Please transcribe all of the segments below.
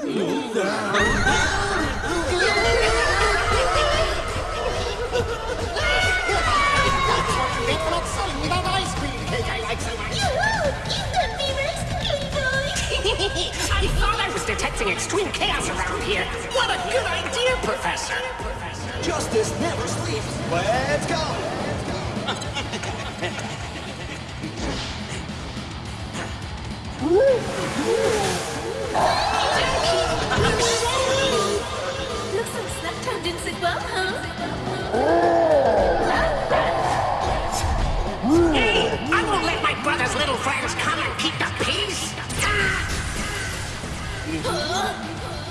I thought I was detecting extreme chaos around here. What a good idea, Professor. Justice never sleeps. Let's go.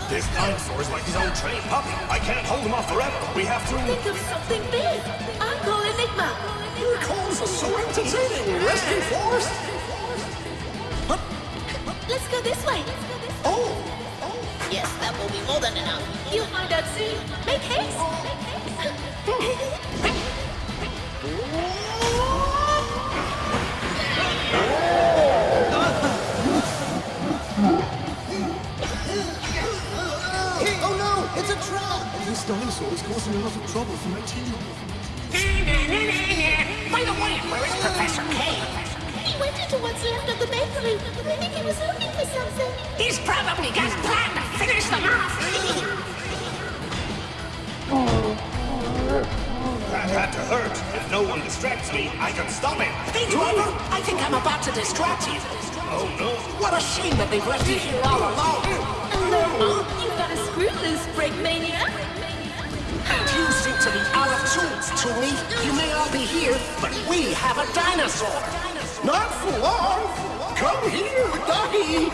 This dinosaur is like his own trained puppy. I can't hold him off forever. We have to... Think of something big. I'll call Enigma. Your calls are so entertaining. Rescue Force. Let's go this way. Oh. Yes, that will be more than enough. You'll find out soon. Make haste. Oh it's a trap. This dinosaur is causing a lot of trouble for my team. By the way, where is Professor K? he went into what's left of the bakery. I think he was looking for something. He's probably got a plan to finish them off. That had to hurt. If no one distracts me, I can stop it. Hey, driver, I think I'm about to distract you. Oh no. What a shame that they've left you here all alone. Hello, you've got a screw loose, Breakmania! And you seem to be out of tools, Toolie. You may all be here, but we have a dinosaur. Not for long. Come here, doggy.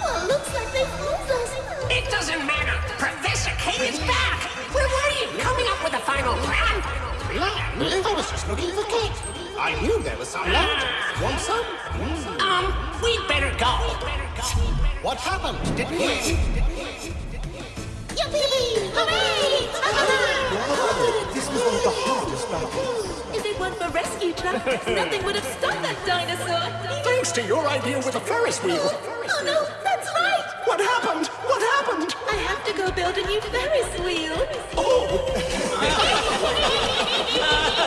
Well, looks like they fooled us. It doesn't matter. Professor K is back. Where were you? Coming up with a final plan? I was just looking for cake. I knew there was some left. Want some? Um, we'd better go. What happened? Did we win? Yippee! Hooray! This was one of the hardest battles. If it weren't for rescue truck, nothing would have stopped that dinosaur. Thanks to your idea with the Ferris wheel. Oh no, that's right! What happened? What happened? I have to go build a new Ferris